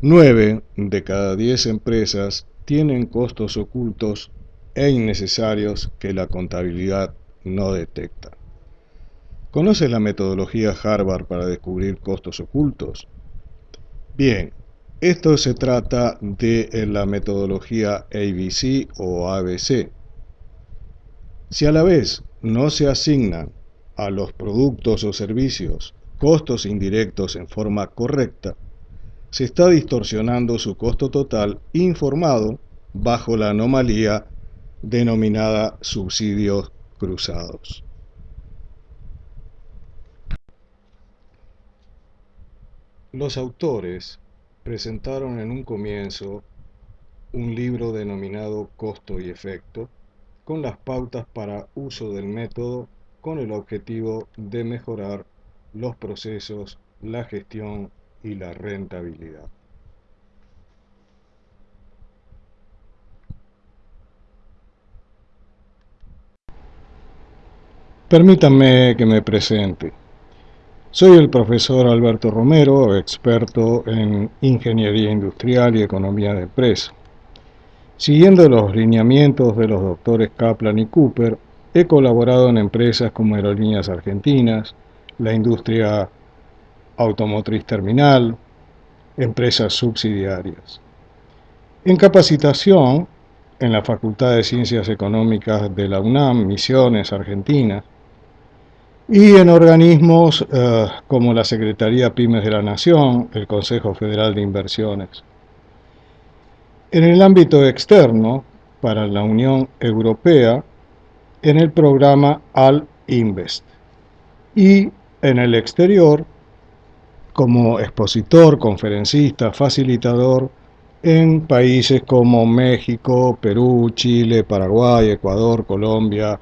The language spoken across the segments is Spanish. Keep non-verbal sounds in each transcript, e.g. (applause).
9 de cada 10 empresas tienen costos ocultos e innecesarios que la contabilidad no detecta. ¿Conoces la metodología Harvard para descubrir costos ocultos? Bien, esto se trata de la metodología ABC o ABC. Si a la vez no se asignan a los productos o servicios costos indirectos en forma correcta, se está distorsionando su costo total informado bajo la anomalía denominada subsidios cruzados. Los autores presentaron en un comienzo un libro denominado Costo y Efecto, con las pautas para uso del método con el objetivo de mejorar los procesos, la gestión y la rentabilidad. Permítanme que me presente. Soy el profesor Alberto Romero, experto en Ingeniería Industrial y Economía de Empresa. Siguiendo los lineamientos de los doctores Kaplan y Cooper, he colaborado en empresas como Aerolíneas Argentinas, la industria automotriz terminal, empresas subsidiarias. En capacitación, en la Facultad de Ciencias Económicas de la UNAM, Misiones, Argentina, y en organismos eh, como la Secretaría Pymes de la Nación, el Consejo Federal de Inversiones. En el ámbito externo, para la Unión Europea, en el programa Al-Invest. Y en el exterior, como expositor, conferencista, facilitador en países como México, Perú, Chile, Paraguay, Ecuador, Colombia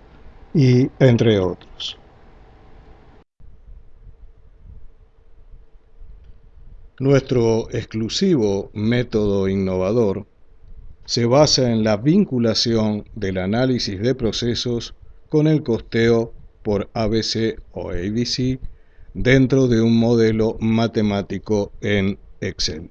y entre otros. Nuestro exclusivo método innovador se basa en la vinculación del análisis de procesos con el costeo por ABC o ABC dentro de un modelo matemático en Excel.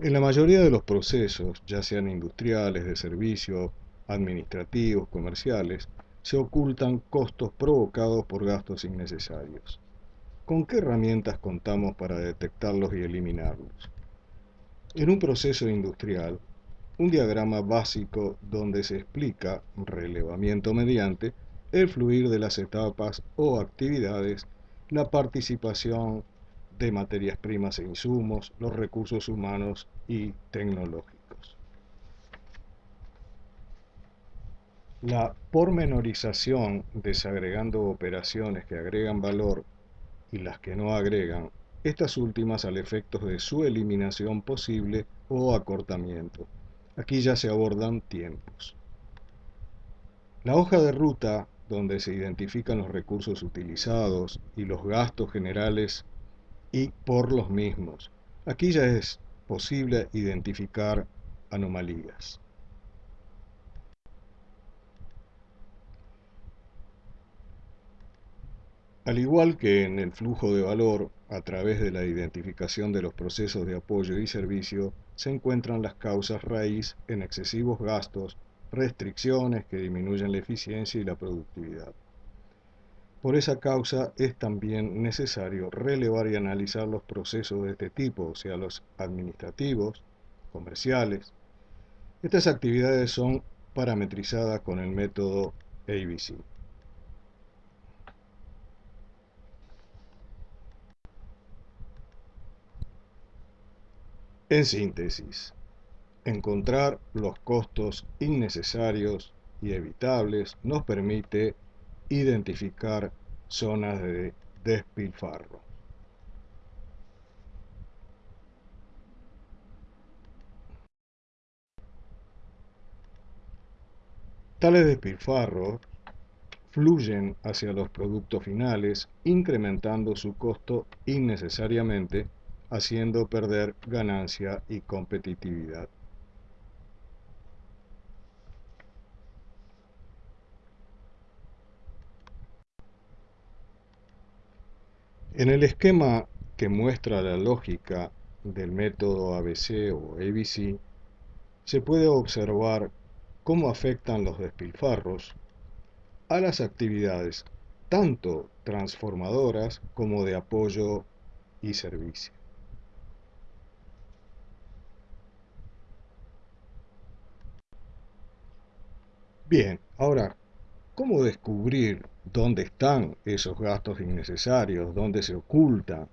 En la mayoría de los procesos, ya sean industriales, de servicio, administrativos, comerciales, se ocultan costos provocados por gastos innecesarios. ¿Con qué herramientas contamos para detectarlos y eliminarlos? En un proceso industrial, un diagrama básico donde se explica, relevamiento mediante, el fluir de las etapas o actividades, la participación de materias primas e insumos, los recursos humanos y tecnológicos. La pormenorización desagregando operaciones que agregan valor y las que no agregan, estas últimas al efecto de su eliminación posible o acortamiento. Aquí ya se abordan tiempos. La hoja de ruta, donde se identifican los recursos utilizados y los gastos generales y por los mismos. Aquí ya es posible identificar anomalías. Al igual que en el flujo de valor, a través de la identificación de los procesos de apoyo y servicio, se encuentran las causas raíz en excesivos gastos, restricciones que disminuyen la eficiencia y la productividad. Por esa causa es también necesario relevar y analizar los procesos de este tipo, sea, los administrativos, comerciales. Estas actividades son parametrizadas con el método ABC. En síntesis, encontrar los costos innecesarios y evitables nos permite identificar zonas de despilfarro. Tales despilfarros fluyen hacia los productos finales, incrementando su costo innecesariamente haciendo perder ganancia y competitividad. En el esquema que muestra la lógica del método ABC o ABC, se puede observar cómo afectan los despilfarros a las actividades tanto transformadoras como de apoyo y servicio. Bien, ahora, ¿cómo descubrir dónde están esos gastos innecesarios, dónde se ocultan?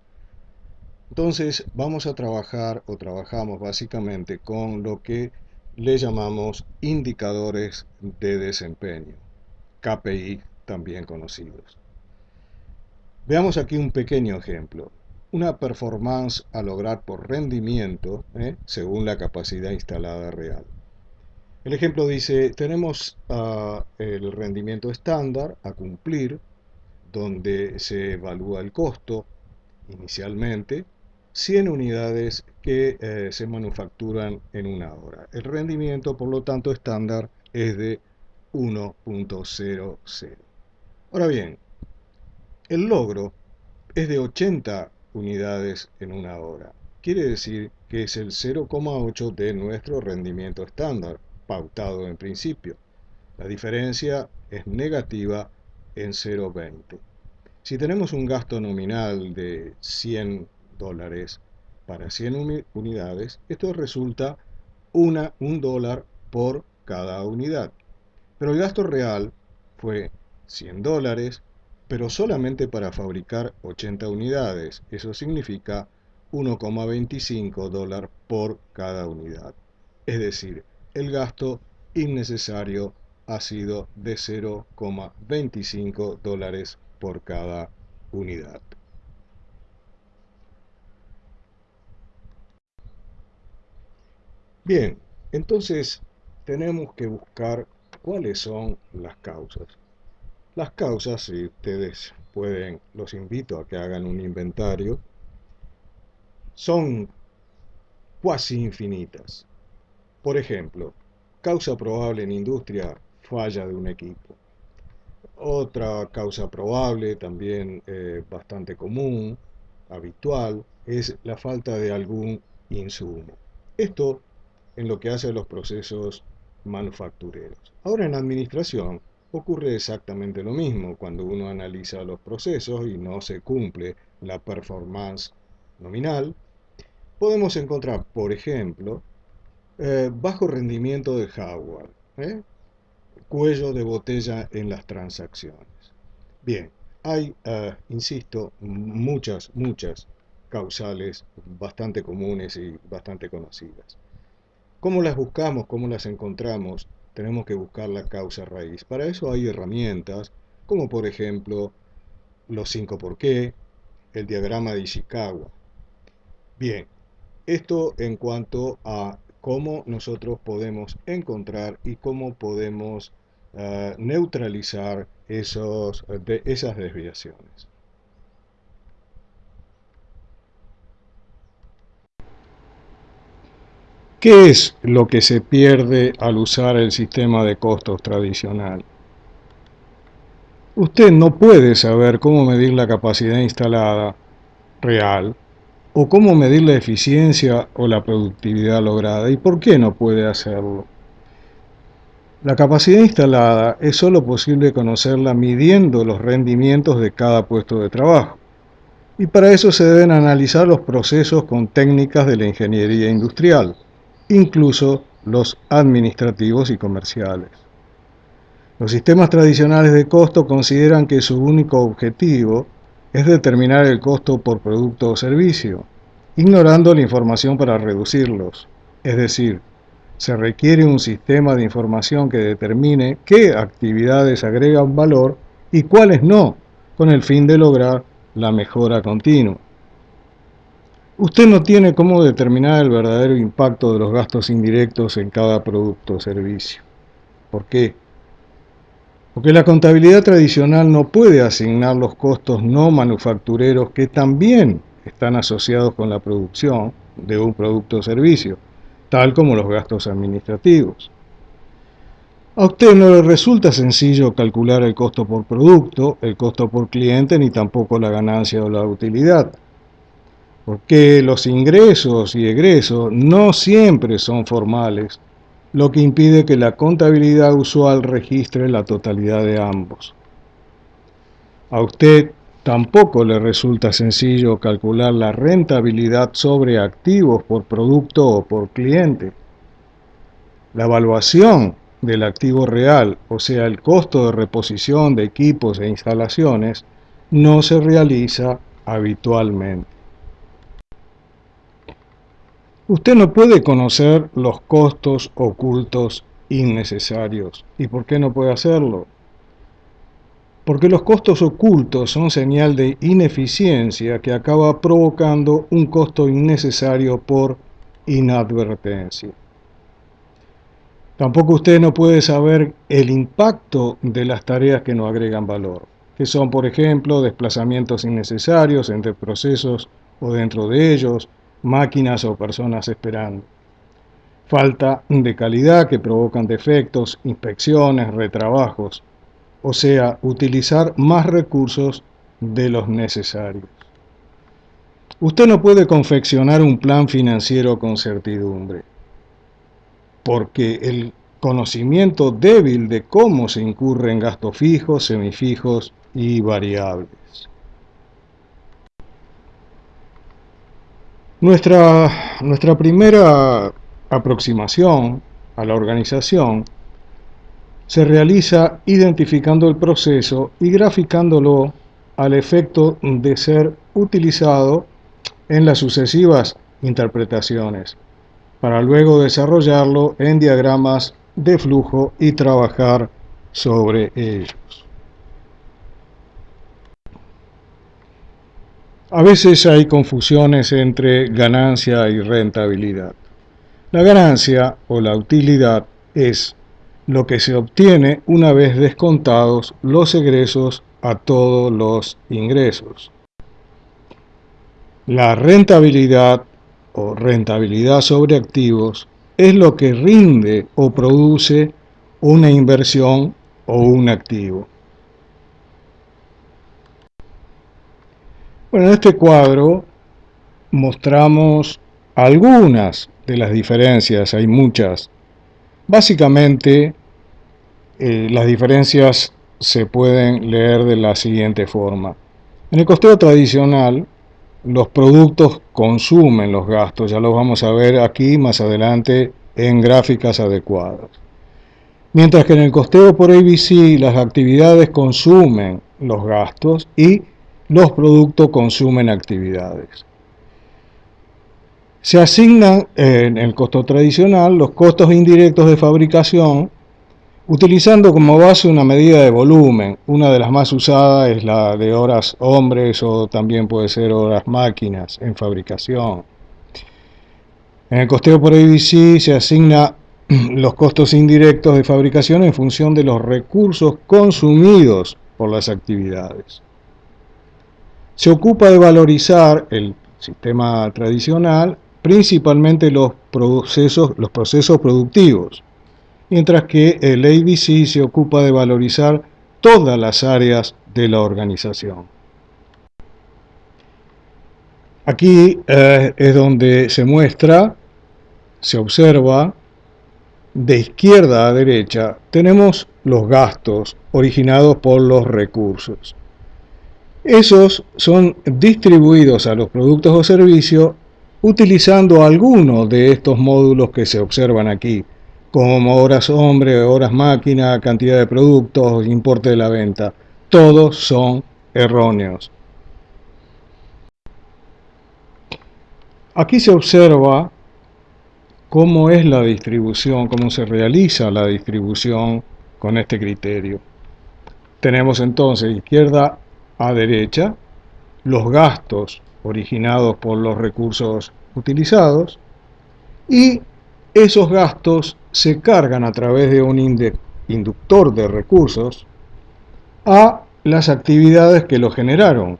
Entonces vamos a trabajar o trabajamos básicamente con lo que le llamamos indicadores de desempeño, KPI también conocidos. Veamos aquí un pequeño ejemplo. Una performance a lograr por rendimiento ¿eh? según la capacidad instalada real. El ejemplo dice, tenemos uh, el rendimiento estándar a cumplir, donde se evalúa el costo inicialmente, 100 unidades que eh, se manufacturan en una hora. El rendimiento, por lo tanto, estándar es de 1.00. Ahora bien, el logro es de 80 unidades en una hora. Quiere decir que es el 0,8 de nuestro rendimiento estándar pautado en principio. La diferencia es negativa en 0,20. Si tenemos un gasto nominal de 100 dólares para 100 unidades, esto resulta una, un dólar por cada unidad. Pero el gasto real fue 100 dólares, pero solamente para fabricar 80 unidades. Eso significa 1,25 dólar por cada unidad. Es decir, el gasto innecesario ha sido de 0,25 dólares por cada unidad. Bien, entonces tenemos que buscar cuáles son las causas. Las causas, si ustedes pueden, los invito a que hagan un inventario, son cuasi infinitas. Por ejemplo, causa probable en industria, falla de un equipo. Otra causa probable, también eh, bastante común, habitual, es la falta de algún insumo. Esto en lo que hace a los procesos manufactureros. Ahora en administración ocurre exactamente lo mismo cuando uno analiza los procesos y no se cumple la performance nominal. Podemos encontrar, por ejemplo, eh, bajo rendimiento de hardware, ¿eh? cuello de botella en las transacciones. Bien, hay, eh, insisto, muchas, muchas causales bastante comunes y bastante conocidas. ¿Cómo las buscamos? ¿Cómo las encontramos? Tenemos que buscar la causa raíz. Para eso hay herramientas, como por ejemplo los 5 por qué, el diagrama de Ishikawa. Bien, esto en cuanto a cómo nosotros podemos encontrar y cómo podemos uh, neutralizar esos, esas desviaciones. ¿Qué es lo que se pierde al usar el sistema de costos tradicional? Usted no puede saber cómo medir la capacidad instalada real o cómo medir la eficiencia o la productividad lograda y por qué no puede hacerlo. La capacidad instalada es solo posible conocerla midiendo los rendimientos de cada puesto de trabajo. Y para eso se deben analizar los procesos con técnicas de la ingeniería industrial, incluso los administrativos y comerciales. Los sistemas tradicionales de costo consideran que su único objetivo es determinar el costo por producto o servicio, ignorando la información para reducirlos. Es decir, se requiere un sistema de información que determine qué actividades agregan valor y cuáles no, con el fin de lograr la mejora continua. Usted no tiene cómo determinar el verdadero impacto de los gastos indirectos en cada producto o servicio. ¿Por qué? Porque la contabilidad tradicional no puede asignar los costos no manufactureros que también están asociados con la producción de un producto o servicio, tal como los gastos administrativos. A usted no le resulta sencillo calcular el costo por producto, el costo por cliente, ni tampoco la ganancia o la utilidad. Porque los ingresos y egresos no siempre son formales, lo que impide que la contabilidad usual registre la totalidad de ambos. A usted tampoco le resulta sencillo calcular la rentabilidad sobre activos por producto o por cliente. La evaluación del activo real, o sea, el costo de reposición de equipos e instalaciones, no se realiza habitualmente. Usted no puede conocer los costos ocultos innecesarios. ¿Y por qué no puede hacerlo? Porque los costos ocultos son señal de ineficiencia que acaba provocando un costo innecesario por inadvertencia. Tampoco usted no puede saber el impacto de las tareas que no agregan valor, que son, por ejemplo, desplazamientos innecesarios entre procesos o dentro de ellos, máquinas o personas esperando. Falta de calidad que provocan defectos, inspecciones, retrabajos, o sea, utilizar más recursos de los necesarios. Usted no puede confeccionar un plan financiero con certidumbre porque el conocimiento débil de cómo se incurre en gastos fijos, semifijos y variables. Nuestra, nuestra primera aproximación a la organización se realiza identificando el proceso y graficándolo al efecto de ser utilizado en las sucesivas interpretaciones para luego desarrollarlo en diagramas de flujo y trabajar sobre ellos. A veces hay confusiones entre ganancia y rentabilidad. La ganancia o la utilidad es lo que se obtiene una vez descontados los egresos a todos los ingresos. La rentabilidad o rentabilidad sobre activos es lo que rinde o produce una inversión o un activo. Bueno, en este cuadro mostramos algunas de las diferencias, hay muchas. Básicamente, eh, las diferencias se pueden leer de la siguiente forma. En el costeo tradicional, los productos consumen los gastos, ya lo vamos a ver aquí más adelante en gráficas adecuadas. Mientras que en el costeo por ABC las actividades consumen los gastos y los productos consumen actividades. Se asignan en el costo tradicional los costos indirectos de fabricación Utilizando como base una medida de volumen, una de las más usadas es la de horas hombres o también puede ser horas máquinas en fabricación. En el costeo por ABC se asigna (clears throat) los costos indirectos de fabricación en función de los recursos consumidos por las actividades. Se ocupa de valorizar el sistema tradicional, principalmente los procesos, productivos, mientras que el ABC se ocupa de valorizar todas las áreas de la organización. Aquí eh, es donde se muestra, se observa, de izquierda a derecha tenemos los gastos originados por los recursos. Esos son distribuidos a los productos o servicios utilizando alguno de estos módulos que se observan aquí, como horas hombre, horas máquina, cantidad de productos, importe de la venta. Todos son erróneos. Aquí se observa cómo es la distribución, cómo se realiza la distribución con este criterio. Tenemos entonces izquierda a derecha los gastos originados por los recursos utilizados y esos gastos se cargan a través de un inductor de recursos a las actividades que lo generaron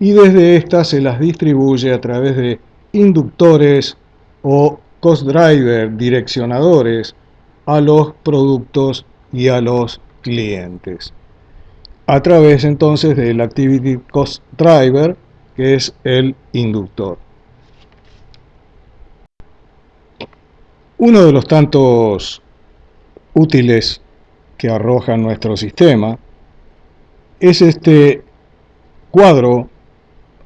y desde estas se las distribuye a través de inductores o cost driver direccionadores a los productos y a los clientes. A través entonces del Activity Cost Driver, que es el inductor. Uno de los tantos útiles que arroja nuestro sistema es este cuadro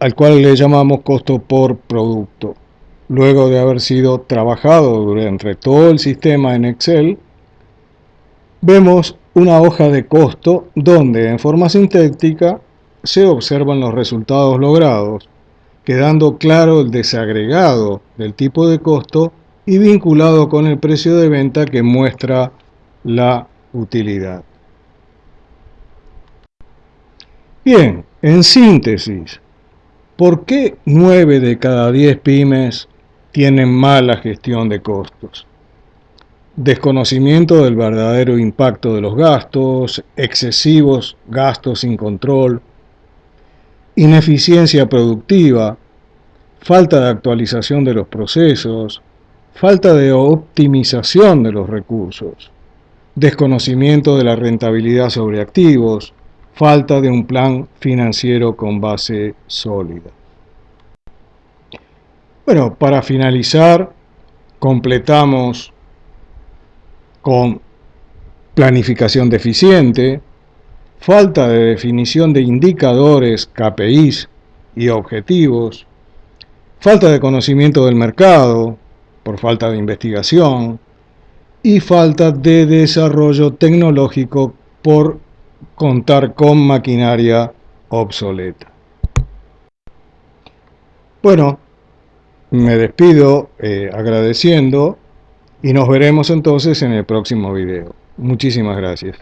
al cual le llamamos costo por producto. Luego de haber sido trabajado durante todo el sistema en Excel, vemos una hoja de costo donde en forma sintética se observan los resultados logrados, quedando claro el desagregado del tipo de costo y vinculado con el precio de venta que muestra la utilidad. Bien, en síntesis, ¿por qué 9 de cada 10 pymes tienen mala gestión de costos? Desconocimiento del verdadero impacto de los gastos, excesivos gastos sin control, ineficiencia productiva, falta de actualización de los procesos, falta de optimización de los recursos, desconocimiento de la rentabilidad sobre activos, falta de un plan financiero con base sólida. Bueno, para finalizar, completamos con planificación deficiente, falta de definición de indicadores, KPIs y objetivos, falta de conocimiento del mercado por falta de investigación y falta de desarrollo tecnológico por contar con maquinaria obsoleta. Bueno, me despido eh, agradeciendo y nos veremos entonces en el próximo video. Muchísimas gracias.